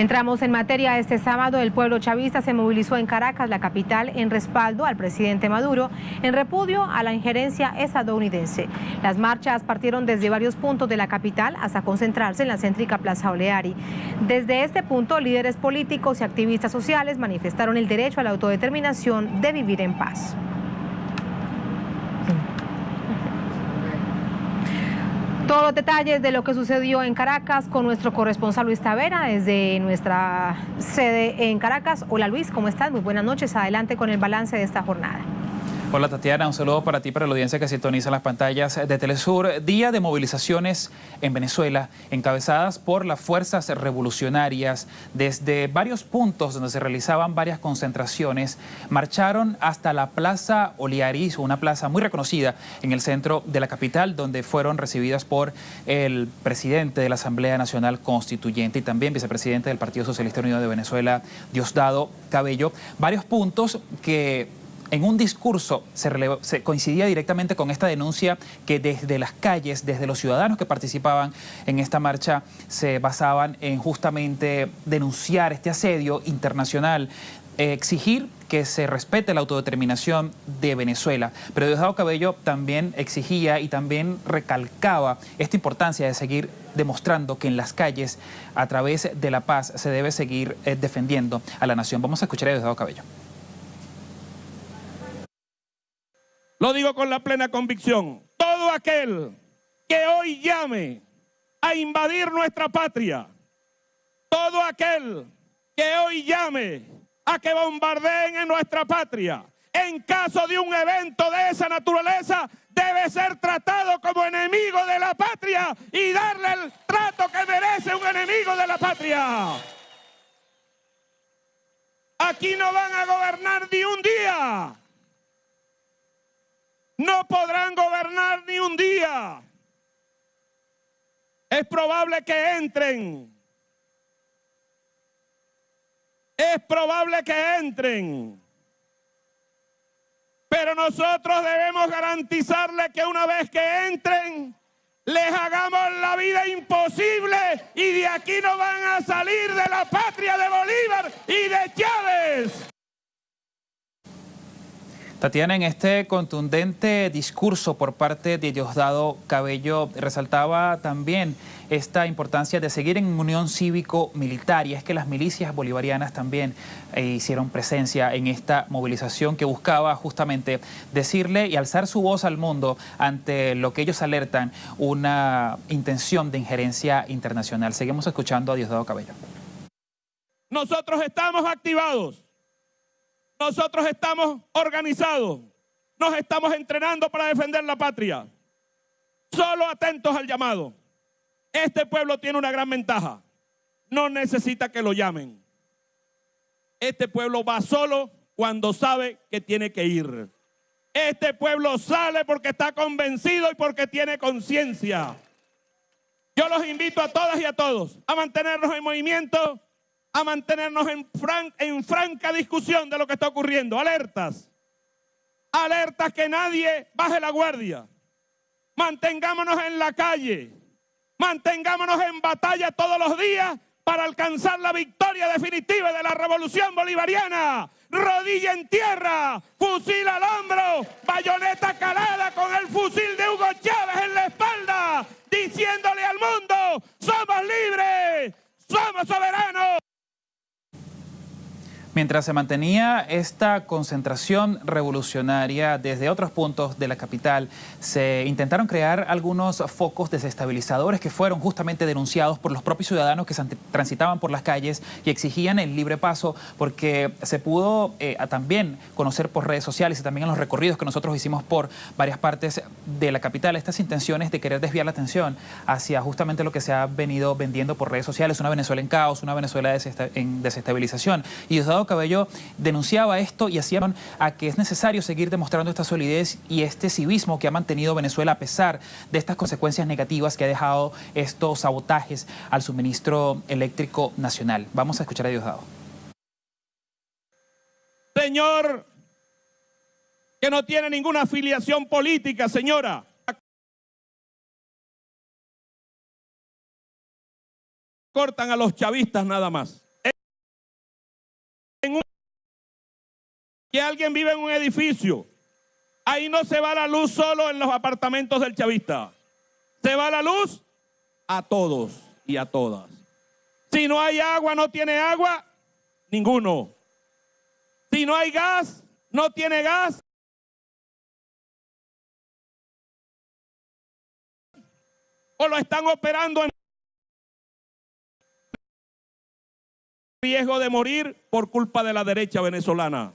Entramos en materia. Este sábado el pueblo chavista se movilizó en Caracas, la capital, en respaldo al presidente Maduro, en repudio a la injerencia estadounidense. Las marchas partieron desde varios puntos de la capital hasta concentrarse en la céntrica Plaza Oleari. Desde este punto, líderes políticos y activistas sociales manifestaron el derecho a la autodeterminación de vivir en paz. Todos los detalles de lo que sucedió en Caracas con nuestro corresponsal Luis Tavera desde nuestra sede en Caracas. Hola Luis, ¿cómo estás? Muy buenas noches. Adelante con el balance de esta jornada. Hola Tatiana, un saludo para ti, para la audiencia que sintoniza las pantallas de Telesur. Día de movilizaciones en Venezuela, encabezadas por las fuerzas revolucionarias. Desde varios puntos donde se realizaban varias concentraciones, marcharon hasta la Plaza Oliaris, una plaza muy reconocida en el centro de la capital, donde fueron recibidas por el presidente de la Asamblea Nacional Constituyente y también vicepresidente del Partido Socialista Unido de Venezuela, Diosdado Cabello. Varios puntos que en un discurso se, coincidía directamente con esta denuncia que desde las calles, desde los ciudadanos que participaban en esta marcha, se basaban en justamente denunciar este asedio internacional, eh, exigir que se respete la autodeterminación de Venezuela. Pero Diosdado Cabello también exigía y también recalcaba esta importancia de seguir demostrando que en las calles, a través de la paz, se debe seguir eh, defendiendo a la nación. Vamos a escuchar a Diosdado Cabello. Lo digo con la plena convicción. Todo aquel que hoy llame a invadir nuestra patria, todo aquel que hoy llame a que bombardeen en nuestra patria, en caso de un evento de esa naturaleza, debe ser tratado como enemigo de la patria y darle el trato que merece un enemigo de la patria. Aquí no van a gobernar ni un día no podrán gobernar ni un día. Es probable que entren. Es probable que entren. Pero nosotros debemos garantizarles que una vez que entren, les hagamos la vida imposible y de aquí no van a salir de la patria de Bolívar y de Chávez. Tatiana, en este contundente discurso por parte de Diosdado Cabello resaltaba también esta importancia de seguir en unión cívico-militar y es que las milicias bolivarianas también eh, hicieron presencia en esta movilización que buscaba justamente decirle y alzar su voz al mundo ante lo que ellos alertan una intención de injerencia internacional. Seguimos escuchando a Diosdado Cabello. Nosotros estamos activados nosotros estamos organizados, nos estamos entrenando para defender la patria. Solo atentos al llamado. Este pueblo tiene una gran ventaja. No necesita que lo llamen. Este pueblo va solo cuando sabe que tiene que ir. Este pueblo sale porque está convencido y porque tiene conciencia. Yo los invito a todas y a todos a mantenernos en movimiento a mantenernos en, franca discusión de lo que está ocurriendo. Alertas. Alertas que nadie baje la guardia. Mantengámonos en la calle. Mantengámonos en batalla todos los días para alcanzar la victoria definitiva de la revolución bolivariana. Rodilla en tierra, fusil al hombro, bayoneta calada con el fusil de Hugo Chávez en la espalda, diciéndole al mundo, Mientras se mantenía esta concentración revolucionaria desde otros puntos de la capital, se intentaron crear algunos focos desestabilizadores que fueron justamente denunciados por los propios ciudadanos que transitaban por las calles y exigían el libre paso porque se pudo eh, también conocer por redes sociales y también en los recorridos que nosotros hicimos por varias partes de la capital estas intenciones de querer desviar la atención hacia justamente lo que se ha venido vendiendo por redes sociales, una Venezuela en caos, una Venezuela en desestabilización. Y Cabello denunciaba esto y hacían a que es necesario seguir demostrando esta solidez y este civismo que ha mantenido Venezuela a pesar de estas consecuencias negativas que ha dejado estos sabotajes al suministro eléctrico nacional. Vamos a escuchar a Diosdado. Señor, que no tiene ninguna afiliación política, señora. Cortan a los chavistas nada más. Que alguien vive en un edificio, ahí no se va la luz solo en los apartamentos del chavista. Se va la luz a todos y a todas. Si no hay agua, no tiene agua, ninguno. Si no hay gas, no tiene gas. O lo están operando en riesgo de morir por culpa de la derecha venezolana.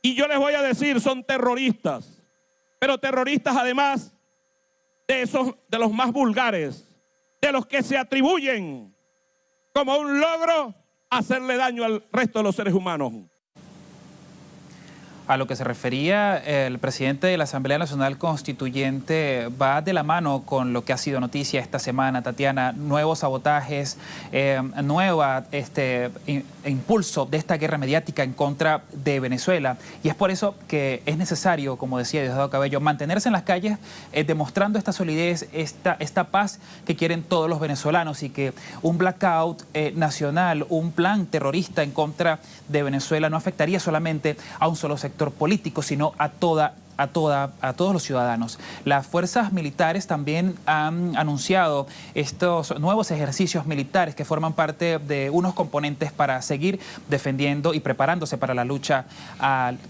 Y yo les voy a decir, son terroristas, pero terroristas además de esos, de los más vulgares, de los que se atribuyen como un logro hacerle daño al resto de los seres humanos. A lo que se refería el presidente de la Asamblea Nacional Constituyente va de la mano con lo que ha sido noticia esta semana, Tatiana, nuevos sabotajes, eh, nueva este, impulso de esta guerra mediática en contra de Venezuela. Y es por eso que es necesario, como decía Diosdado Cabello, mantenerse en las calles eh, demostrando esta solidez, esta, esta paz que quieren todos los venezolanos y que un blackout eh, nacional, un plan terrorista en contra de Venezuela no afectaría solamente a un solo sector político, sino a toda a, toda, a todos los ciudadanos. Las fuerzas militares también han anunciado estos nuevos ejercicios militares que forman parte de unos componentes para seguir defendiendo y preparándose para la lucha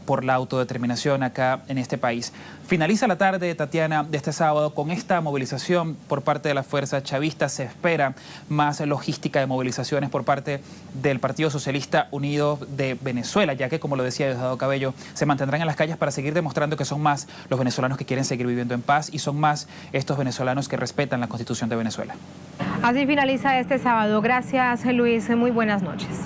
por la autodeterminación acá en este país. Finaliza la tarde, Tatiana, de este sábado con esta movilización por parte de la fuerza chavista. Se espera más logística de movilizaciones por parte del Partido Socialista Unido de Venezuela, ya que, como lo decía Diosdado Cabello, se mantendrán en las calles para seguir demostrando que son más los venezolanos que quieren seguir viviendo en paz y son más estos venezolanos que respetan la Constitución de Venezuela. Así finaliza este sábado. Gracias, Luis. Muy buenas noches.